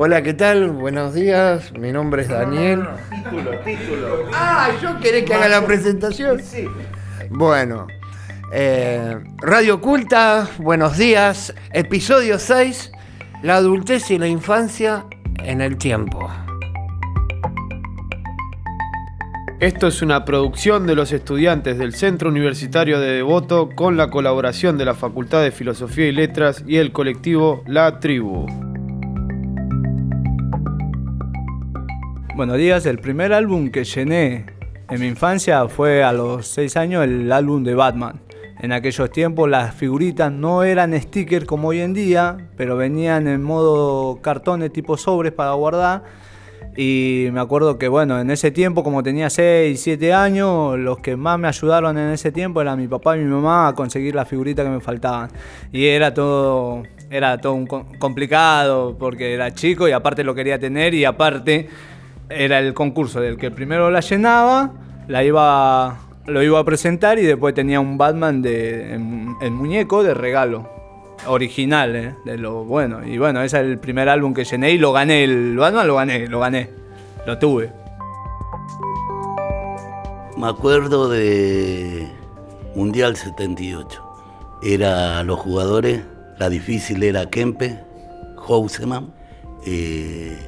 Hola, ¿qué tal? Buenos días. Mi nombre es Daniel. Título, título. Ah, ¿yo querés que haga la presentación? Sí. Bueno, eh, Radio Oculta, buenos días. Episodio 6, la adultez y la infancia en el tiempo. Esto es una producción de los estudiantes del Centro Universitario de Devoto con la colaboración de la Facultad de Filosofía y Letras y el colectivo La Tribu. Buenos días, el primer álbum que llené en mi infancia fue a los 6 años el álbum de Batman. En aquellos tiempos las figuritas no eran stickers como hoy en día, pero venían en modo cartones tipo sobres para guardar. Y me acuerdo que bueno, en ese tiempo como tenía 6, 7 años, los que más me ayudaron en ese tiempo eran mi papá y mi mamá a conseguir las figuritas que me faltaban. Y era todo, era todo un co- complicado porque era chico y aparte lo quería tener y aparte era el concurso del que primero la llenaba, la iba, lo iba a presentar y después tenía un Batman de, en, muñeco de regalo. Original, eh, de lo bueno. Y bueno, ese es el primer álbum que llené y lo gané. El Batman lo gané, lo gané. Lo tuve. Me acuerdo de Mundial 78. Era los jugadores, la difícil era Kempe, Houseman. eh,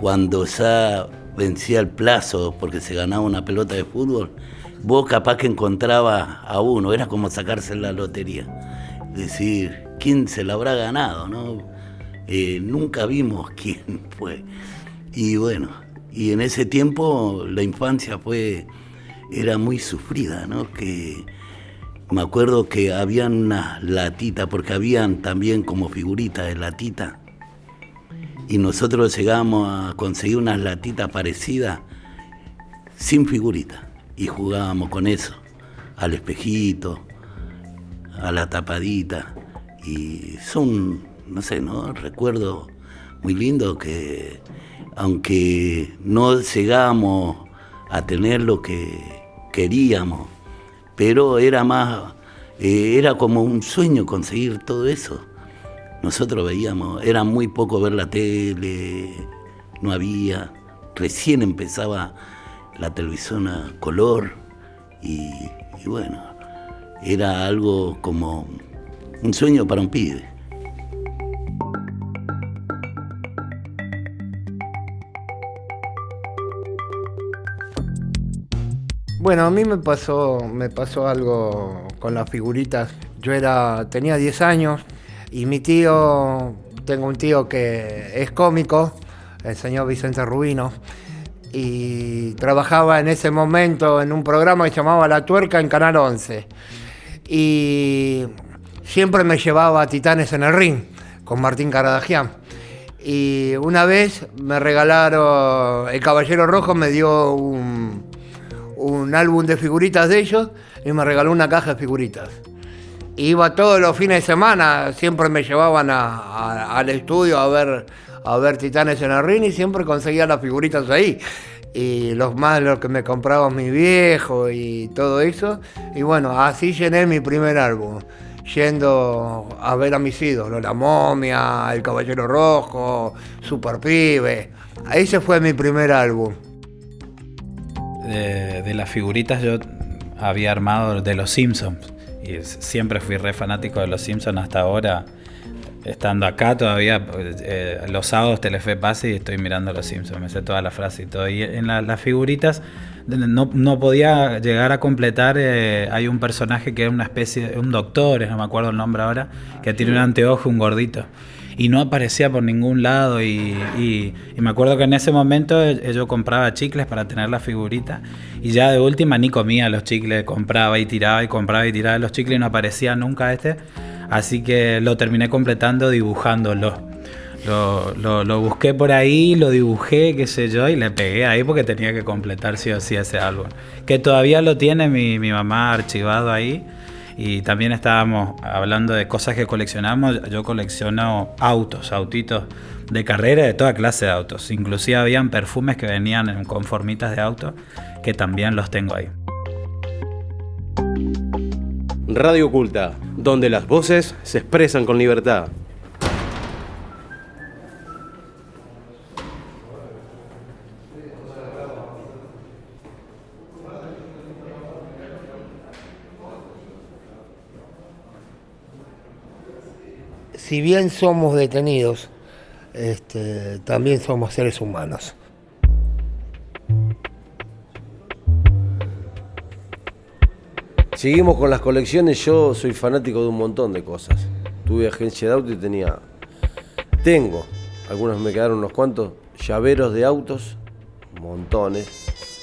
cuando ya vencía el plazo porque se ganaba una pelota de fútbol, vos capaz que encontraba a uno, era como sacarse la lotería. Decir, ¿quién se la habrá ganado? No? Eh, nunca vimos quién fue. Y bueno, y en ese tiempo la infancia fue, era muy sufrida, ¿no? Que me acuerdo que habían unas latitas, porque habían también como figuritas de latita, y nosotros llegamos a conseguir unas latitas parecidas sin figuritas, y jugábamos con eso, al espejito, a la tapadita, y son, no sé, ¿no? Recuerdos muy lindos que, aunque no llegamos a tener lo que queríamos, pero era más, eh, era como un sueño conseguir todo eso. Nosotros veíamos, era muy poco ver la tele, no había, recién empezaba la televisión a color y, bueno, era algo como un sueño para un pibe. Bueno, a mí me pasó, me pasó algo con las figuritas. Yo era, tenía 10 años y mi tío, tengo un tío que es cómico, el señor Vicente Rubino, y trabajaba en ese momento en un programa que llamaba La Tuerca en Canal 11. Y siempre me llevaba a Titanes en el Ring con Martín Caradagian. Y una vez me regalaron, el Caballero Rojo me dio un, un álbum de figuritas de ellos y me regaló una caja de figuritas. Iba todos los fines de semana, siempre me llevaban al estudio a ver, a ver Titanes en el ring y siempre conseguía las figuritas ahí. Y los más los que me compraban mi viejo y todo eso. Y bueno, así llené mi primer álbum. Yendo a ver a mis ídolos, La Momia, El Caballero Rojo, Super Pibe. Ese fue mi primer álbum. de, de las figuritas yo había armado de los Simpsons. Y siempre fui re fanático de los Simpsons hasta ahora. Estando acá todavía, eh, los sábados Telefe pasa y estoy mirando los Simpsons. Me sé toda la frase y todo. Y en la- las figuritas no, no podía llegar a completar. eh, hay un personaje que es una especie, de- un doctor, no me acuerdo el nombre ahora, que tiene un anteojo, un gordito y no aparecía por ningún lado y, y- me acuerdo que en ese momento eh, yo compraba chicles para tener la figurita y ya de última ni comía los chicles, compraba y tiraba y compraba y tiraba los chicles y no aparecía nunca este, así que lo terminé completando dibujándolo. Lo, lo- lo busqué por ahí, lo dibujé, qué sé yo, y le pegué ahí porque tenía que completar sí o sí ese álbum. Que todavía lo tiene mi, mi mamá archivado ahí. Y también estábamos hablando de cosas que coleccionamos. Yo colecciono autos, autitos de carrera, de toda clase de autos. Inclusive habían perfumes que venían en- con formitas de auto, que también los tengo ahí. Radio Oculta, donde las voces se expresan con libertad. Si bien somos detenidos, este, también somos seres humanos. Seguimos con las colecciones. Yo soy fanático de un montón de cosas. Tuve agencia de auto y tenía. Tengo, algunos me quedaron unos cuantos, llaveros de autos, montones,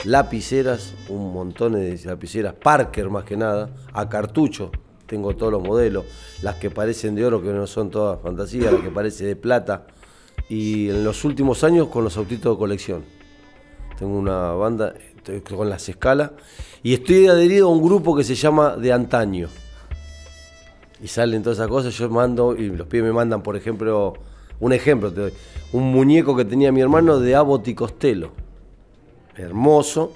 lapiceras, un montón de lapiceras, Parker más que nada, a cartucho, tengo todos los modelos, las que parecen de oro, que no son todas fantasías, las que parecen de plata, y en los últimos años con los autitos de colección. Tengo una banda con las escalas y estoy adherido a un grupo que se llama De Antaño. Y salen todas esas cosas, yo mando, y los pibes me mandan, por ejemplo, un ejemplo, un muñeco que tenía mi hermano de Abbott y Costello. Hermoso,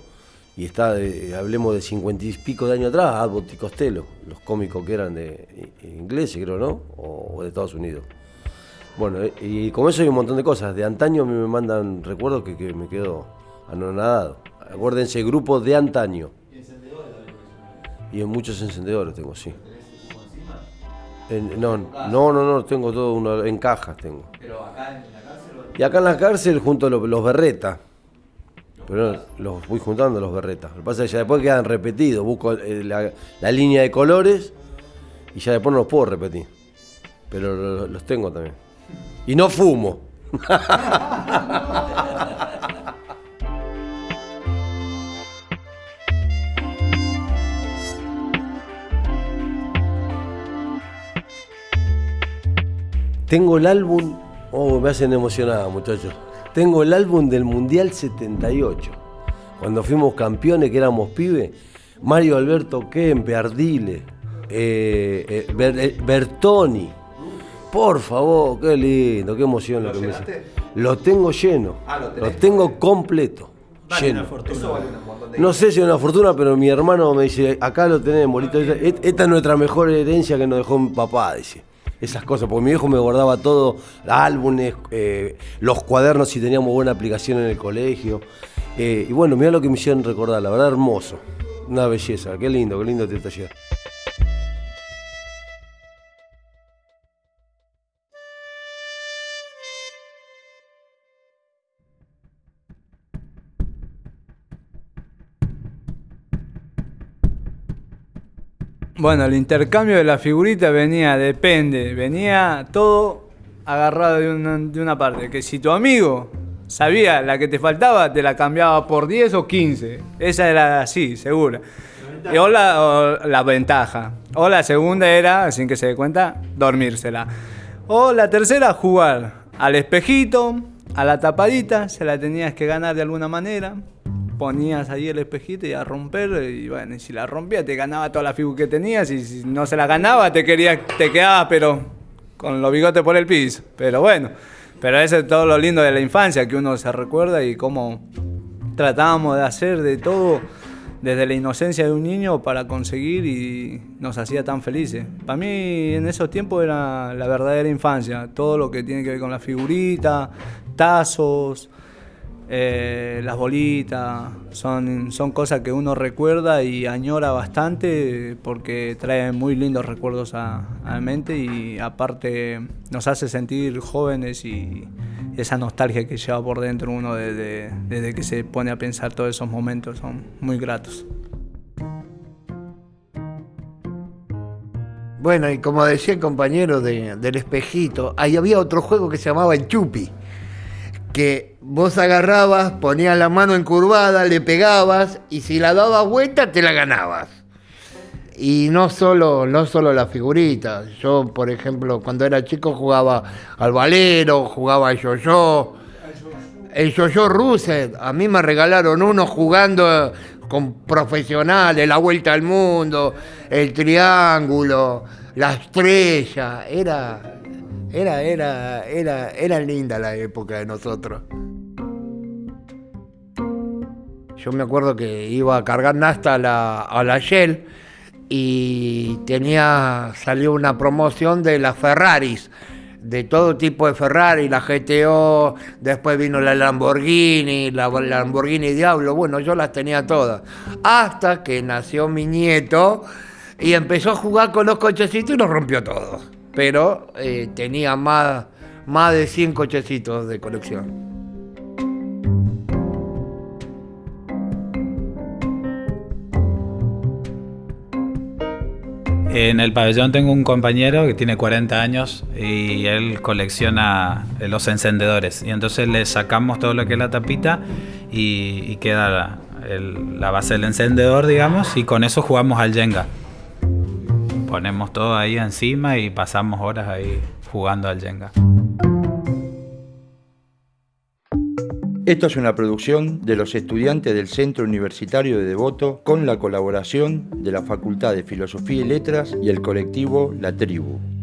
y está, de- hablemos de cincuenta y pico de años atrás, Abbott y Costello, los cómicos que eran de ingleses, creo, ¿no? O, o de Estados Unidos. Bueno, eh, y como eso hay un montón de cosas. De antaño a mí me mandan recuerdos que, que me quedo anonadado. Acuérdense, grupo de antaño. Y en muchos encendedores tengo, sí. En- no, no, no, no, tengo todo uno, en cajas tengo. Y acá en la cárcel junto a los, los berretas. Pero los voy juntando los berretas. Lo que pasa es que ya después quedan repetidos. Busco eh, la, línea de colores y ya después no los puedo repetir. Pero lo- los tengo también. Y no fumo. Tengo el álbum. Oh, me hacen emocionada, muchachos. Tengo el álbum del Mundial 78. Cuando fuimos campeones, que éramos pibes. Mario Alberto Kempe, Ardile, eh, eh, Ber- eh, Bertoni. Por favor, qué lindo, qué emoción lo, que me hizo. Lo tengo lleno. lo, tengo completo. lleno. No sé si es una fortuna, pero mi hermano me dice, acá lo tenemos, Lito, esta, esta es nuestra mejor herencia que nos dejó mi papá, dice. Esas cosas, porque mi viejo me guardaba todo, álbumes, eh, los cuadernos si teníamos buena aplicación en el colegio. Eh, y bueno, mira lo que me hicieron recordar, la verdad hermoso. Una belleza, qué lindo, qué lindo este taller. Bueno, el intercambio de la figurita venía, depende, venía todo agarrado de una, de una parte. Que si tu amigo sabía la que te faltaba, te la cambiaba por 10 o 15. Esa era así, segura. Y o la, o la ventaja. O la segunda era, sin que se dé cuenta, dormírsela. O la tercera, jugar al espejito, a la tapadita, se la tenías que ganar de alguna manera. Ponías ahí el espejito y a romper, y bueno, y si la rompía te ganaba toda la figura que tenías, y si no se la ganaba te quería, te quedabas, pero con los bigotes por el piso. Pero bueno, pero eso es todo lo lindo de la infancia, que uno se recuerda y cómo tratábamos de hacer de todo desde la inocencia de un niño para conseguir y nos hacía tan felices. Para mí en esos tiempos era la verdadera infancia, todo lo que tiene que ver con la figurita, tazos, eh, las bolitas, son, son cosas que uno recuerda y añora bastante porque traen muy lindos recuerdos a, la mente y aparte nos hace sentir jóvenes y esa nostalgia que lleva por dentro uno desde, desde que se pone a pensar todos esos momentos son muy gratos. Bueno, y como decía el compañero de- del espejito, ahí había otro juego que se llamaba el chupi, que vos agarrabas, ponías la mano encurvada, le pegabas y si la dabas vuelta te la ganabas. Y no solo, no solo la figurita. Yo, por ejemplo, cuando era chico jugaba al valero, jugaba al yo-yo. El yo-yo a mí me regalaron uno jugando con profesionales, la vuelta al mundo, el triángulo, la estrella. Era, era, era, era, era linda la época de nosotros. Yo me acuerdo que iba a cargar nafta a la, a la Shell y tenía, salió una promoción de las Ferraris, de todo tipo de Ferrari, la GTO, después vino la Lamborghini, la Lamborghini Diablo, bueno, yo las tenía todas. Hasta que nació mi nieto y empezó a jugar con los cochecitos y los rompió todos. Pero eh, tenía más, más de 100 cochecitos de colección. En el pabellón tengo un compañero que tiene 40 años y él colecciona eh, los encendedores. Y entonces le sacamos todo lo que es la tapita y, queda la base del encendedor, digamos, y con eso jugamos al Jenga. Ponemos todo ahí encima y pasamos horas ahí jugando al Jenga. Esto es una producción de los estudiantes del Centro Universitario de Devoto con la colaboración de la Facultad de Filosofía y Letras y el colectivo La Tribu.